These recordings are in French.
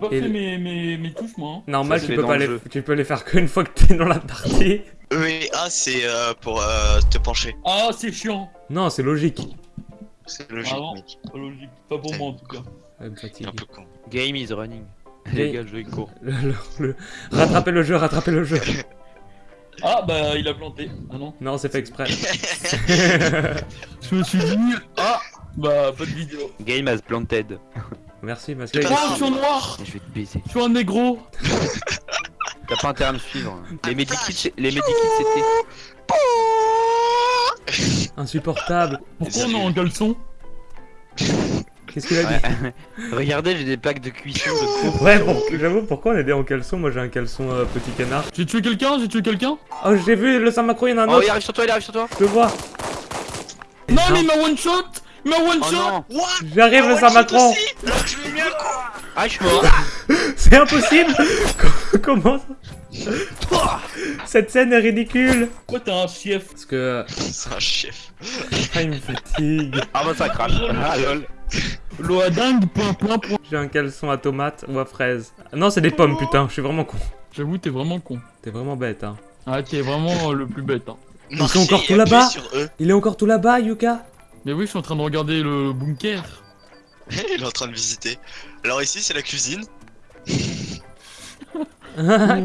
Pas fait le- mes, mes, mes touches, moi. hein. Normal, Ça, tu peux, pas le les... tu peux les faire qu'une fois que t'es dans la partie. Oui, ah, c'est euh, pour euh, te pencher. Ah, c'est chiant. Non, c'est logique. C'est logique, Ah mec. Pas logique. Pas pour moi, en tout cas. Ouais, me T'es fatigue. un peu con. Game is running. Game- Les gars, le jeu il court. Le- le- le- Rattrapez le jeu, rattrapez le jeu. Ah, bah, il a planté. Ah non. Non, c'est fait exprès. Je me suis dit, ah, bah, pas de vidéo. Game has planted. Merci, parce que... Oh, je suis en noir. Je vais te baiser. Je suis un négro. T'as pas intérêt à me suivre. Les medikits, c'est- les medikits c'était. Insupportable. Pourquoi on est en caleçon Qu'est-ce qu'il a dit Ouais. Regardez, j'ai des plaques de cuisson de cours. Ouais, pour- j'avoue, pourquoi on est des en caleçon? Moi j'ai un caleçon euh, petit canard. J'ai tué quelqu'un? J'ai tué quelqu'un? Oh, j'ai vu le Saint-Macron, il y en a un Oh, autre. il arrive sur toi, il arrive sur toi. Je le vois. Non, mais il m'a one shot Il m'a one Oh shot J'arrive, Ah le ouais, Saint-Macron. shot ai mis un coup Ah, je suis mort. C'est impossible Comment ça Cette scène est ridicule Pourquoi t'es un chef Parce que... C'est un chef. Ah, il me fatigue. Ah, bah ça crache. Ah, lol. L'eau à dingue, point, point, point. J'ai un caleçon à tomate ou à fraise. Non, c'est des pommes, putain, je suis vraiment con. J'avoue, t'es vraiment con. T'es vraiment bête, hein. Ah, t'es vraiment euh, le plus bête, hein. Ils sont encore tout là-bas. Il est encore tout là-bas, Yuka? Mais oui, je suis en train de regarder le bunker. Il est en train de visiter. Alors ici, c'est la cuisine.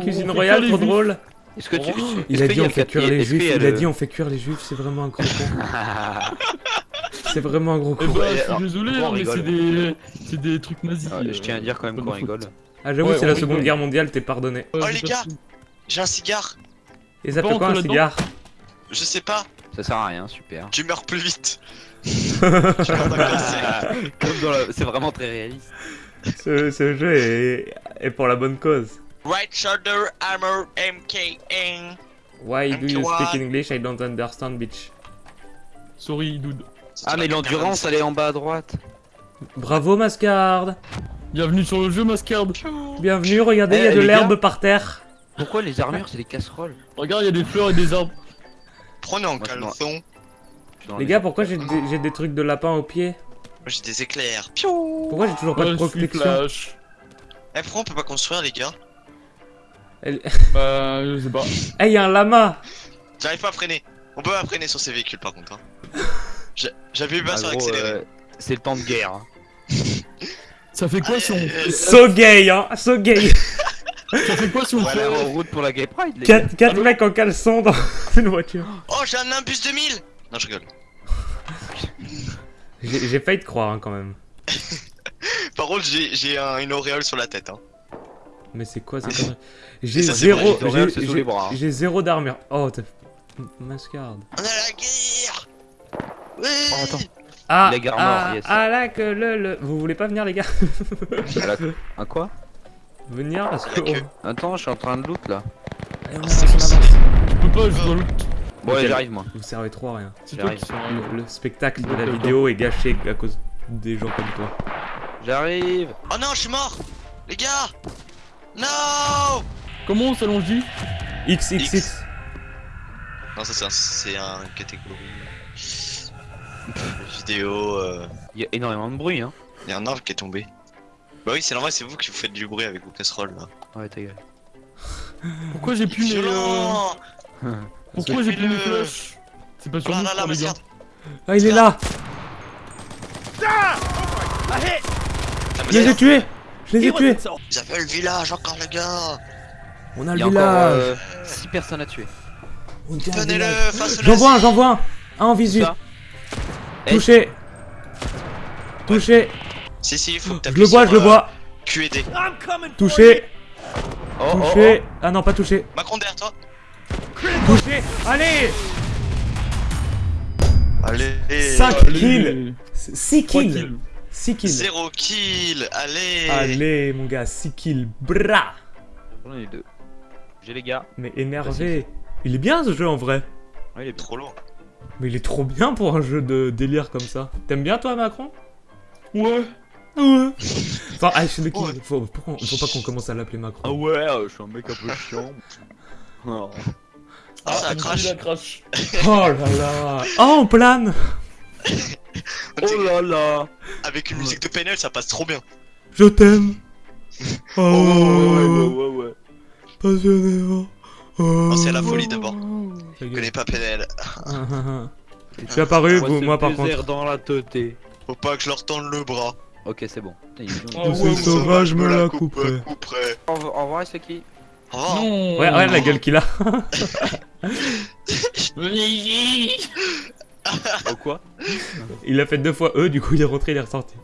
Cuisine fait royale, trop drôle. Est-ce que tu. Il est-ce a dit on le fait cuire les juifs, a il a dit on fait cuire les juifs, c'est vraiment un gros con. C'est vraiment un gros Eh con. bah, Ouais, je suis alors, désolé, hein, mais c'est des... c'est des trucs nazis. Ah, Je tiens à dire quand même qu'on rigole. Ah j'avoue, Ouais, c'est la rigole. seconde guerre mondiale, t'es pardonné. Euh, Oh, les gars. J'ai un cigare. Et ça fait quoi un cigare? Je sais pas. Ça sert à rien, super. Tu meurs plus vite. Tu meurs dans la C'est vraiment très réaliste. ce, ce jeu est... est pour la bonne cause. Right shoulder armor MKN. Why do you MK1. speak English? I don't understand, bitch. Sorry, dude. Ah, mais l'endurance, elle est en bas à droite. Bravo, Mascard Bienvenue sur le jeu, Mascard. Bienvenue, regardez, il y a Eh, de l'herbe par terre. Pourquoi les armures, c'est des casseroles? Regarde, il y a des fleurs et des arbres. Prenez en caleçon. Les gars, pourquoi j'ai des, des trucs de lapin aux pieds j'ai des éclairs. Piou. Pourquoi j'ai toujours pas de suis protection. Eh, pourquoi on peut pas construire, les gars Elle- Bah, je sais pas. Eh, y a un lama J'arrive pas à freiner. On peut pas freiner sur ces véhicules, par contre. Hein. J'a- J'avais eu Ah, pas sur gros, accéléré. euh, C'est le temps de guerre. hein. Ça fait quoi si on... Euh, So gay, hein So gay Ça fait quoi si on fait... en route pour la Gay Pride, les gars. Quatre, quatre mecs en caleçon dans une voiture. Oh, j'ai un Nimbus 2000 Non, je rigole. J'ai failli te croire, hein, quand même. Par contre, j'ai un- une auréole sur la tête. Hein. Mais c'est quoi ces conneries J'ai zéro... j'ai- hein. J'ai zéro d'armure. Oh, t'as... Mascarde. On a la guerre Oui Oh, attends. Ah, La gare ah, mort, yes. ah là que le, le... Vous voulez pas venir, les gars? Un quoi? Venir parce que... Oh. Attends, je suis en train de loot là. Allez, on avance, on avance. Je peux pas, je dois le... Bon, j'arrive moi. Vous servez trop à rien. J'arrive. Le, le spectacle de la vidéo est gâché à cause des gens comme toi. J'arrive. Oh non, je suis mort Les gars Non Comment on s'allonge XXX. Non, ça c'est un, c'est un catégorie... Vidéo... Euh... Il y a énormément de bruit, hein. Il y a un arbre qui est tombé. Bah oui, c'est normal, c'est vous qui vous faites du bruit avec vos casseroles là. Ouais, ta gueule. Pourquoi j'ai plus mes... euh, Pourquoi j'ai plus mes flèches C'est pas sur là nous, là je là, crois, les gars. merde Ah, il est là. Ah, Je les ai tués. Je les ai tués. Ils avaient le village encore, les gars. On a le village. 6 personnes à tuer. Tenez-le J'en vois un, j'en vois un. Un en visu. Eh, Touché. Touché Si, si, il faut que Je t'appuies le vois, je le euh, vois QED. Touché Oh, oh, Touché Ah non, pas touché Macron derrière toi Touché Allez Allez 5 Allez. kills 6 Trois kills kills. 6 kills Zéro kill Allez Allez mon gars, 6 kills Bra oh. J'en ai deux. J'ai les gars. Mais énervé Il est bien ce jeu en vrai Ouais, il est. Trop lourd. Mais il est trop bien pour un jeu de délire comme ça. T'aimes bien toi Macron? Ouais. Ouais. Enfin, ah, je sais de qui Ouais. faut, pourquoi- faut pas qu'on commence à l'appeler Macron. Ah ouais, euh, je suis un mec un peu chiant. Oh. Ah, ça mon crache la crache. Oh là là Oh, on plane Oh là là Avec une musique de PNL, ça passe trop bien. Je t'aime Oh, ouais, ouais. passionnément. Non, c'est la folie d'abord. Je connais pas PNL. Je suis apparu, vous- moi par contre. dans la teuté. Faut pas que je leur tende le bras. Ok, c'est bon. Ouais, C'est sauvage, me la couperait. couperait. Au revoir, c'est qui. Non Ouais, ouais, la gueule qu'il a. Au quoi? Il a fait deux fois E, du coup il est rentré, il est ressorti.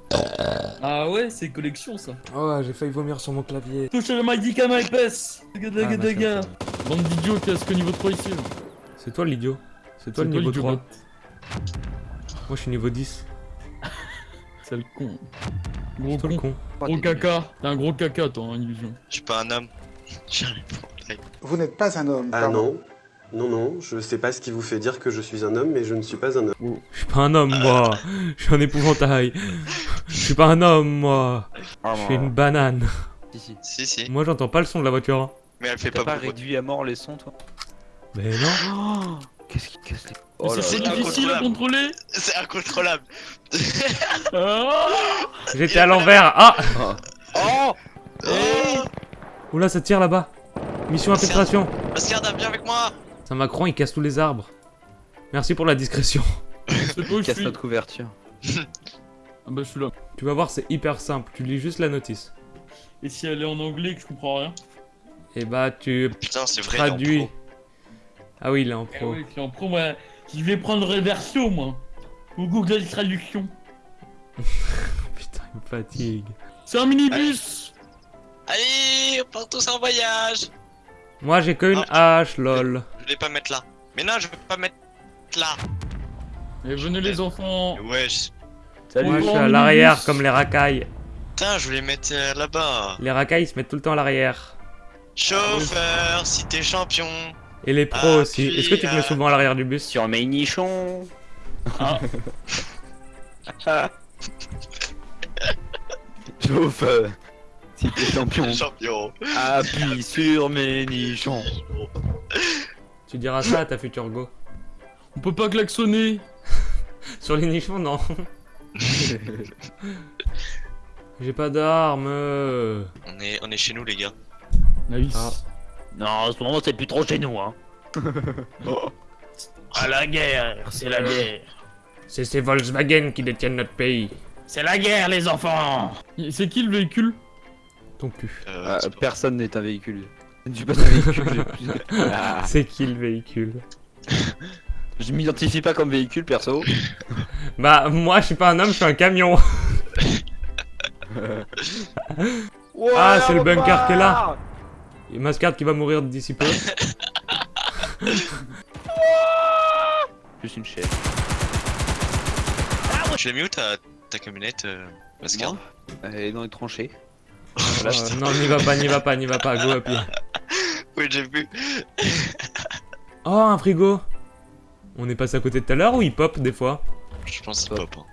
Ah ouais, c'est collection ça. Oh, j'ai failli vomir sur mon clavier. Touche le médicament épaisse Daga daga Ah, daga. Bande d'idiots qui a ce que niveau 3 ici. C'est toi l'idiot. C'est toi le niveau l'idiot 3. bot. Moi je suis niveau 10. C'est le con. Gros con. con. Gros caca. T'es un gros caca toi, hein, illusion. Je suis pas un homme. Vous n'êtes pas un homme. Ah pardon. non, non, non, je sais pas ce qui vous fait dire que je suis un homme, mais je ne suis pas un homme. Je suis pas un homme moi. Je suis un épouvantail. Je suis pas un homme moi. Ah, Je suis une banane. Si, si. Si, si. Moi j'entends pas le son de la voiture. hein. Mais elle fait T'as pas pas réduit à mort les sons, toi? Mais non. Oh Qu'est-ce qui casse les... Oh c'est difficile à contrôler C'est incontrôlable. Ah J'étais à l'envers. Ah Oh Oh Oula, ça tire là-bas. Mission infiltration. Asgard, viens avec moi. C'est un Macron, il casse tous les arbres. Merci pour la discrétion. Je Casse notre couverture. Ah bah je suis là. Tu vas voir, c'est hyper simple. Tu lis juste la notice. Et si elle est en anglais que je comprends rien Et bah tu Putain, c'est vrai. il est traduis. Ah oui, il est en Eh pro. oui, je suis en pro, moi. Je vais prendre Reversio, moi. Ou Google Traduction. Putain, il me fatigue. C'est un minibus Allez, on part tous en voyage. Moi j'ai que une hache, lol. Je vais pas mettre là. Mais non, je vais pas mettre là. Et venez les enfants Wesh. Salut Moi je suis à l'arrière comme les racailles. Putain, je voulais mettre euh, là-bas. Les racailles ils se mettent tout le temps à l'arrière. Chauffeur, si t'es champion. Et les pros Ah, aussi. Est-ce que tu te mets euh, souvent à l'arrière du bus Sur mes nichons Ah, Chauffeur Si t'es champion, Champion. appuie sur mes nichons Tu diras ça à ta future go. on peut pas klaxonner Sur les nichons, non. J'ai pas d'armes. On est, on est chez nous, les gars. Nice. Ah. Non, en ce moment, c'est plus trop chez nous, hein. À la guerre, c'est la guerre. C'est ces Volkswagen qui détiennent notre pays. C'est la guerre, les enfants C'est qui le véhicule? Ton cul. Euh, Ah, Personne n'est un véhicule. Je pas un véhicule. Ah, C'est qui le véhicule? Je m'identifie pas comme véhicule, perso. Bah moi je suis pas un homme, je suis un camion. Ah, c'est le bunker qui est là. Et Mascard qui va mourir d'ici peu. Juste une chaise. Tu l'as mis où ta, ta camionnette, euh, Mascard Elle est dans les tranchées. Euh, non, n'y va pas, n'y va pas, n'y va pas, go pied. Oui, j'ai vu. Oh, un frigo On est passé à côté tout à l'heure ou il pop des fois? Je pense qu'il pop. Hein.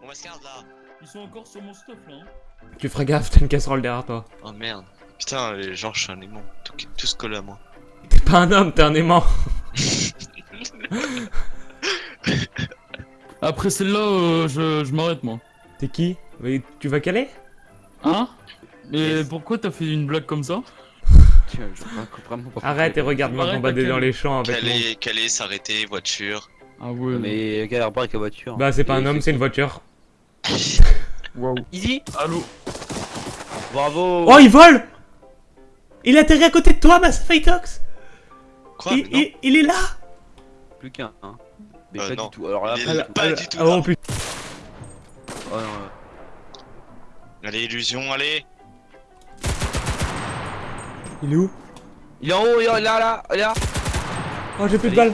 Bon, Mascard, là. Ils sont encore sur mon stuff là. hein. Tu feras gaffe, t'as une casserole derrière toi. Oh merde. Putain, les gens, je suis un aimant. Tout, tout se colle à moi. T'es pas un homme, t'es un aimant. Après celle-là, euh, je, je m'arrête moi. T'es qui? Mais Tu vas caler? Hein? Mais pourquoi t'as fait une blague comme ça? Tiens, je comprends vraiment pas. Arrête et regarde-moi combattre dans les champs avec mon... Caler, caler, s'arrêter, voiture. Ah ouais. Mais galère pas avec la voiture? Bah c'est pas un homme, c'est une voiture. Waouh. Easy Allô Bravo Oh, il vole Il atterrit à côté de toi, Mass Fightox Quoi il, est là Plus qu'un, hein. Mais Euh, pas non. du tout. Alors là, Il là. Pas du tout, Oh non. putain. Oh, non, ouais. Allez, illusion, allez. Il est où? Il est en haut, il est là, là, il est là Oh, j'ai plus de balles